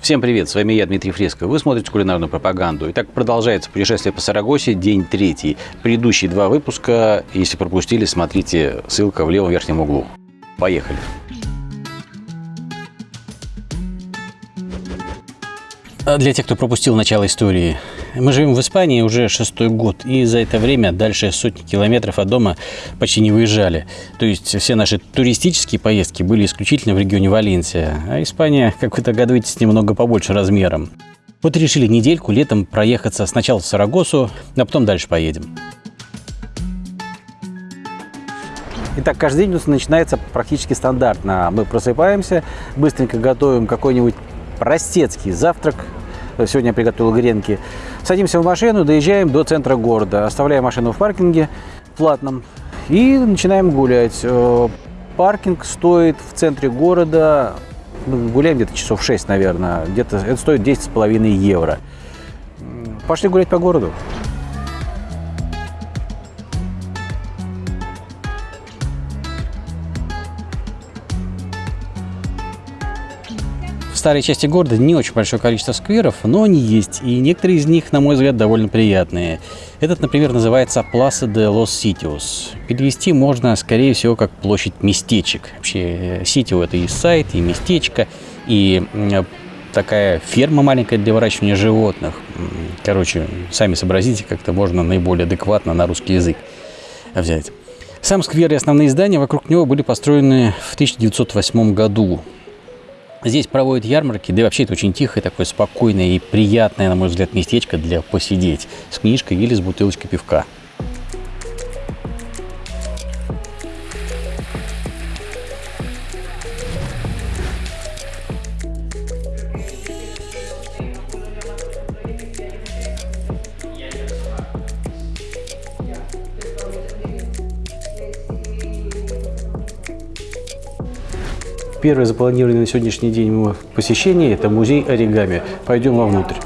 Всем привет, с вами я, Дмитрий Фреско. Вы смотрите кулинарную пропаганду. Итак, продолжается путешествие по Сарагосе, день третий. Предыдущие два выпуска, если пропустили, смотрите, ссылка в левом верхнем углу. Поехали. А для тех, кто пропустил начало истории, мы живем в Испании уже шестой год, и за это время дальше сотни километров от дома почти не выезжали. То есть все наши туристические поездки были исключительно в регионе Валенсия, а Испания, как вы догадываетесь, немного побольше размером. Вот решили недельку летом проехаться сначала в Сарагосу, а потом дальше поедем. Итак, каждый день у нас начинается практически стандартно. Мы просыпаемся, быстренько готовим какой-нибудь простецкий завтрак. Сегодня я приготовил гренки. Садимся в машину, доезжаем до центра города. Оставляем машину в паркинге платном и начинаем гулять. Э, паркинг стоит в центре города, ну, гуляем где-то часов 6, наверное, где-то это стоит 10,5 евро. Пошли гулять по городу. Старой части города не очень большое количество скверов, но они есть, и некоторые из них, на мой взгляд, довольно приятные. Этот, например, называется Plaza de los Sitios. Перевести можно, скорее всего, как площадь местечек. Вообще, ситио – это и сайт, и местечко, и такая ферма маленькая для выращивания животных. Короче, сами сообразите, как это можно наиболее адекватно на русский язык взять. Сам сквер и основные здания вокруг него были построены в 1908 году. Здесь проводят ярмарки, да и вообще это очень тихое, такое спокойное и приятное, на мой взгляд, местечко для посидеть с книжкой или с бутылочкой пивка. Первое запланированное на сегодняшний день посещение – это музей оригами. Пойдем вовнутрь.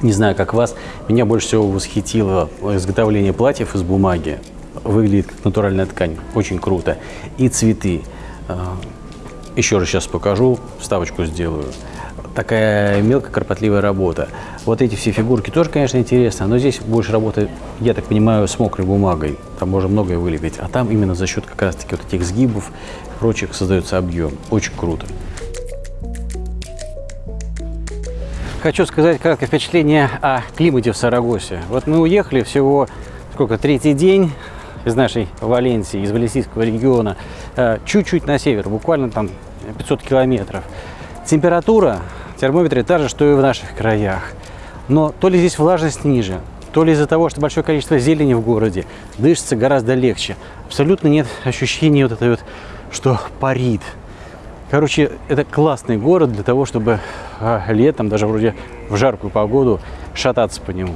Не знаю, как вас, меня больше всего восхитило изготовление платьев из бумаги. Выглядит как натуральная ткань, очень круто. И цветы. А, еще раз сейчас покажу, вставочку сделаю. Такая мелкая кропотливая работа. Вот эти все фигурки тоже, конечно, интересно, но здесь больше работы, я так понимаю, с мокрой бумагой. Там можно многое вылепить. А там именно за счет как раз-таки вот этих сгибов и прочих создается объем. Очень круто. Хочу сказать краткое впечатление о климате в Сарагосе. Вот мы уехали всего, сколько, третий день из нашей Валенсии, из Валенсийского региона, э, чуть-чуть на север, буквально там 500 километров. Температура в термометре та же, что и в наших краях. Но то ли здесь влажность ниже, то ли из-за того, что большое количество зелени в городе, дышится гораздо легче. Абсолютно нет ощущения вот этой вот, что парит. Короче, это классный город для того, чтобы а, летом, даже вроде в жаркую погоду, шататься по нему.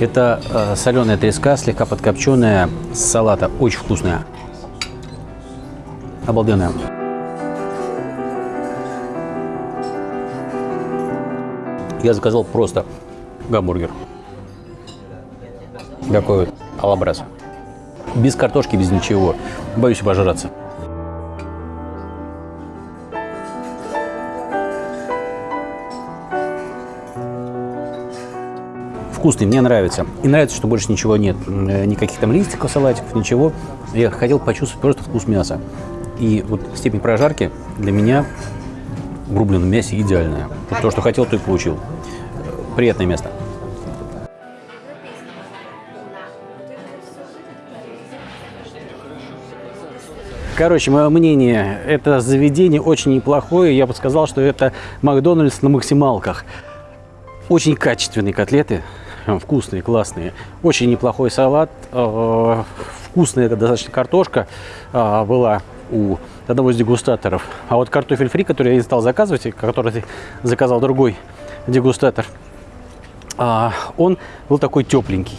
Это э, соленая треска, слегка подкопченная, с салата. Очень вкусная. Обалденная. Я заказал просто гамбургер. Такой вот алабрас. Без картошки, без ничего. Боюсь обожраться. Вкусный, мне нравится. И нравится, что больше ничего нет. Э, никаких там листиков, салатиков, ничего. Я хотел почувствовать просто вкус мяса. И вот степень прожарки для меня в рубленном мясе идеальная. Вот то, что хотел, то и получил. Приятное место. Короче, мое мнение, это заведение очень неплохое. Я бы сказал, что это Макдональдс на максималках. Очень качественные котлеты, вкусные, классные. Очень неплохой салат, э, вкусная достаточно картошка э, была у одного из дегустаторов. А вот картофель фри, который я не стал заказывать, который заказал другой дегустатор, э, он был такой тепленький.